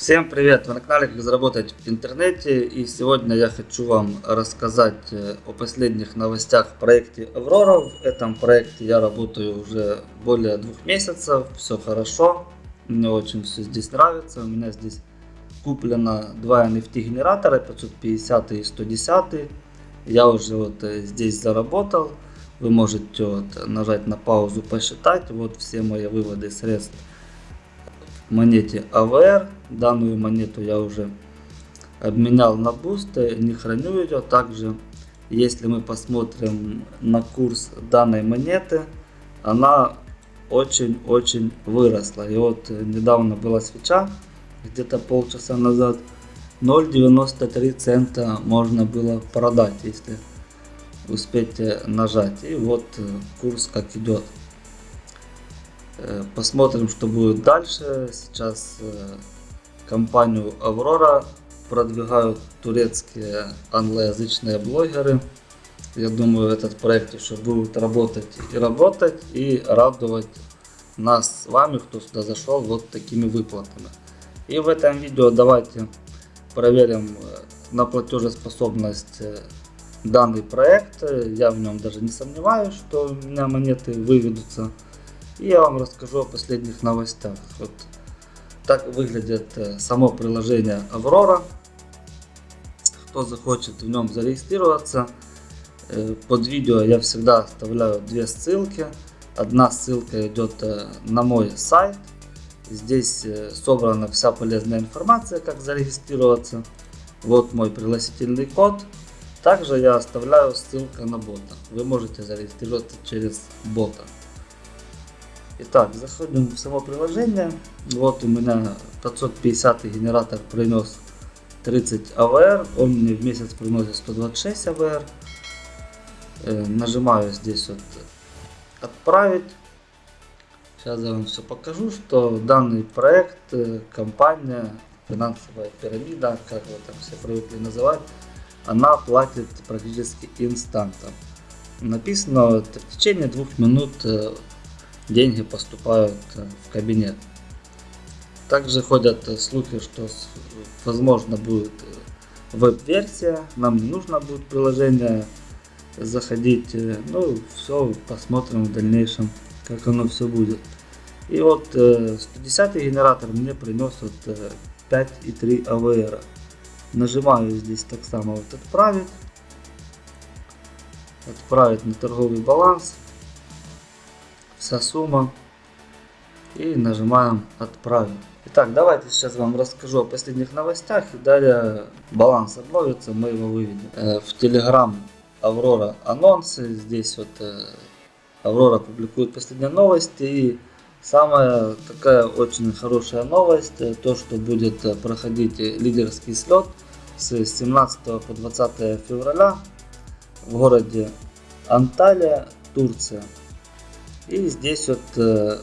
Всем привет! Вы на канале Как заработать в интернете и сегодня я хочу вам рассказать э, о последних новостях в проекте Аврора. В этом проекте я работаю уже более двух месяцев, все хорошо, мне очень все здесь нравится. У меня здесь куплено два NFT генератора 550 и 110. Я уже вот э, здесь заработал. Вы можете вот нажать на паузу посчитать. Вот все мои выводы средств монете AVR. Данную монету я уже обменял на буст, не храню ее. Также, если мы посмотрим на курс данной монеты, она очень-очень выросла. И вот недавно была свеча, где-то полчаса назад, 0,93 цента можно было продать, если успеть нажать. И вот курс как идет. Э, посмотрим, что будет дальше. Сейчас э, компанию Аврора продвигают турецкие англоязычные блогеры. Я думаю, этот проект еще будет работать и работать, и радовать нас с вами, кто сюда зашел, вот такими выплатами. И в этом видео давайте проверим э, на платежеспособность данный проект. Я в нем даже не сомневаюсь, что у меня монеты выведутся. И я вам расскажу о последних новостях. Вот так выглядит э, само приложение Аврора. Кто захочет в нем зарегистрироваться, э, под видео я всегда оставляю две ссылки. Одна ссылка идет э, на мой сайт. Здесь собрана вся полезная информация, как зарегистрироваться. Вот мой пригласительный код. Также я оставляю ссылку на бота. Вы можете зарегистрироваться через бота. Итак, заходим в само приложение. Вот у меня 550 генератор принес 30 АВР. Он мне в месяц приносит 126 АВР. Э, нажимаю здесь вот отправить. Сейчас я вам все покажу, что данный проект, э, компания, финансовая пирамида, как вы там все привыкли называть, она платит практически инстантом. Написано, в течение двух минут э, деньги поступают э, в кабинет. Также ходят э, слухи, что возможно будет э, веб-версия, нам не нужно будет приложение заходить. Ну, все, посмотрим в дальнейшем, как оно все будет. И вот 110 генератор мне принес вот 5,3 AVR. Нажимаю здесь так само вот отправить. Отправить на торговый баланс вся сумма. И нажимаем отправить. Итак, давайте сейчас вам расскажу о последних новостях и далее баланс обновится, мы его выведем. Э, в Telegram Аврора анонсы, здесь вот э, Аврора публикует последние новости и самая такая очень хорошая новость, э, то что будет проходить лидерский слет с 17 по 20 февраля в городе Анталия, Турция. И здесь вот э,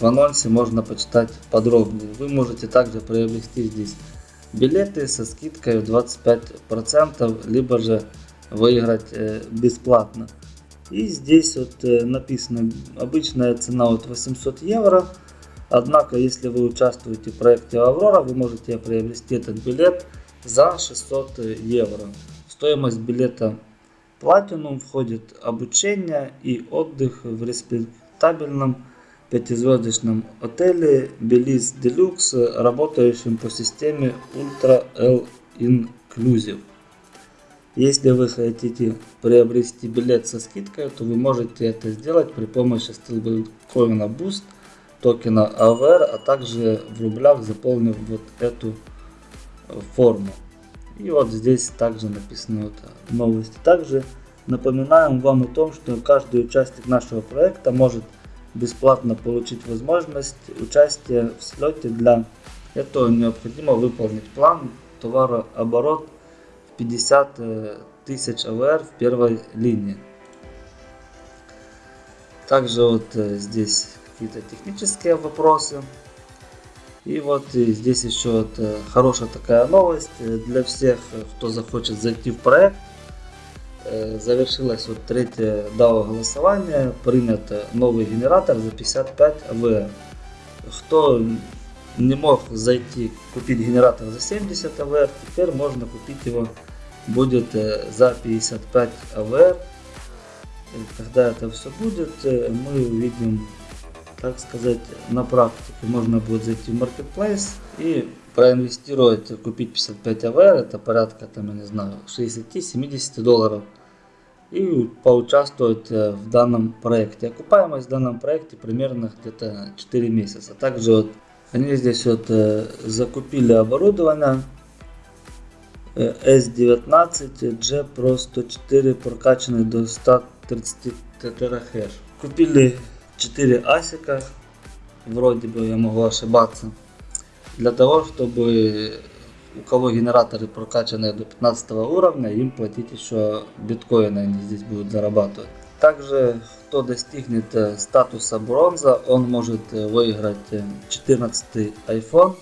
в анонсе можно почитать подробнее. Вы можете также приобрести здесь билеты со скидкой в 25%, либо же выиграть э, бесплатно. И здесь вот э, написано обычная цена от 800 евро. Однако, если вы участвуете в проекте Аврора, вы можете приобрести этот билет за 600 евро. Стоимость билета Platinum входит обучение и отдых в респектабельном пятизвездочном отеле Belize Deluxe, работающем по системе Ultra L Inclusive. Если вы хотите приобрести билет со скидкой, то вы можете это сделать при помощи стейблкоина Boost, токена AVR, а также в рублях заполнив вот эту форму. И вот здесь также написано вот новости. Также напоминаем вам о том, что каждый участник нашего проекта может бесплатно получить возможность участия в слете. Для этого необходимо выполнить план товарооборот в 50 э, тысяч АВР в первой линии. Также вот э, здесь какие-то технические вопросы. И вот здесь еще вот э, хорошая такая новость э, для всех, э, кто захочет зайти в проект. Завершилось вот третье DAO голосование, принят новый генератор за 55 АВР. Кто не мог зайти к купить генератор за 70 АВР, теперь можно купить его будет э, за 55 АВР. И когда это все будет, э, мы увидим, так сказать, на практике. Можно будет зайти в Marketplace и проинвестировать, купить 55 АВР, это порядка, там, я не знаю, 60-70 долларов. И поучаствовать э, в данном проекте. Окупаемость в данном проекте примерно где-то 4 месяца. Также вот они здесь вот закупили оборудование S19 G Pro 104 прокачанный до 130 тетрахеш. Купили 4 асика, вроде бы я могу ошибаться, для того, чтобы у кого генераторы прокачанные до 15 уровня, им платить еще биткоины они здесь будут зарабатывать. Также, кто достигнет э, статуса бронза, он может э, выиграть 14 э, iPhone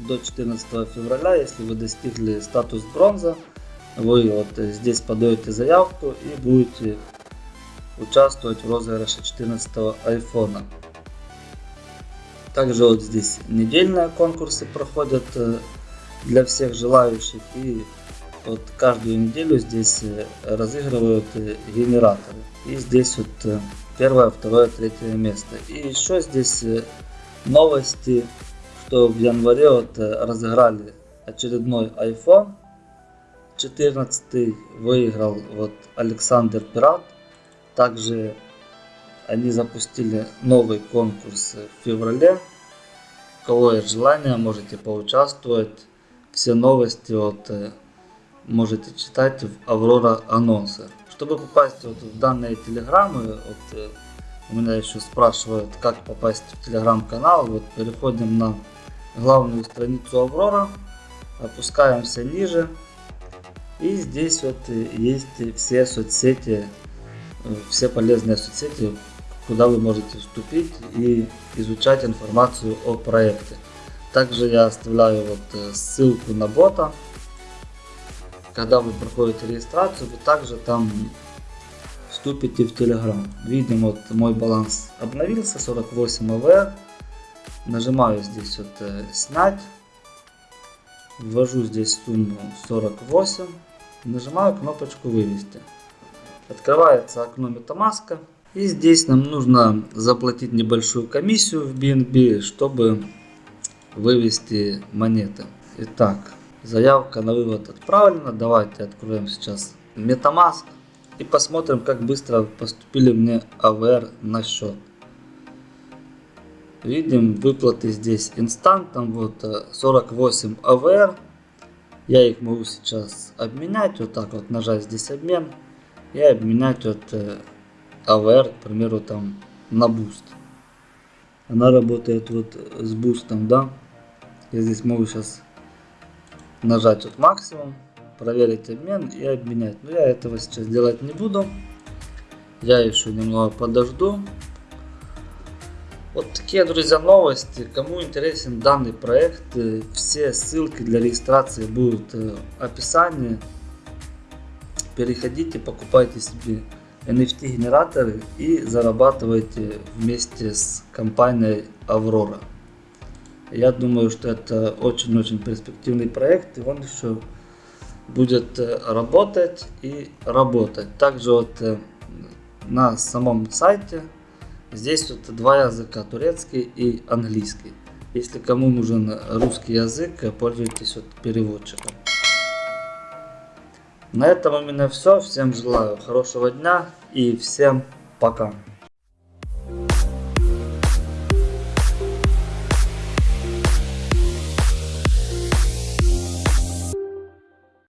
до 14 февраля, если вы достигли статус бронза, вы вот здесь подаете заявку и будете участвовать в розыгрыше 14 айфона. Также вот здесь недельные конкурсы проходят для всех желающих и вот каждую неделю здесь э, разыгрывают э, генераторы. И здесь вот первое, второе, третье место. И еще здесь новости что в январе вот э, разыграли очередной iPhone 14 выиграл вот Александр Пират. Также они запустили новый конкурс в феврале. У кого есть желание, можете поучаствовать. Все новости вот э, можете читать в Аврора анонсы. Чтобы попасть вот в данные телеграммы, вот, э, у меня еще спрашивают, как попасть в телеграм-канал. Вот переходим на главную страницу Аврора, опускаемся ниже. И здесь вот есть все соцсети, все полезные соцсети, куда вы можете вступить и изучать информацию о проекте. Также я оставляю вот ссылку на бота. Когда вы проходите регистрацию, вы также там вступите в Telegram. Видим, вот мой баланс обновился, 48 АВР. Нажимаю здесь вот э, снять. Ввожу здесь сумму 48. Нажимаю кнопочку вывести. Открывается окно MetaMask. И здесь нам нужно заплатить небольшую комиссию в BNB, чтобы вывести монеты. Итак, заявка на вывод отправлена. Давайте откроем сейчас MetaMask и посмотрим, как быстро поступили мне AVR на счет. Видим выплаты здесь инстантом, вот 48 э, АВР. Я их могу сейчас обменять, вот так вот нажать здесь обмен. И обменять вот АВР, к примеру, там на буст. Она работает вот с бустом, да. Я здесь могу сейчас нажать вот максимум, проверить обмен и обменять. Но я этого сейчас делать не буду. Я еще немного подожду. Вот такие, друзья, новости. Кому интересен данный проект, э, все ссылки для регистрации будут э, в описании. Переходите, покупайте себе NFT генераторы и зарабатывайте вместе с компанией Aurora. Я думаю, что это очень-очень перспективный проект и он еще будет э, работать и работать. Также вот на самом сайте Здесь вот два языка, турецкий и английский. Если кому нужен русский язык, пользуйтесь вот переводчиком. На этом у меня все. Всем желаю хорошего дня и всем пока.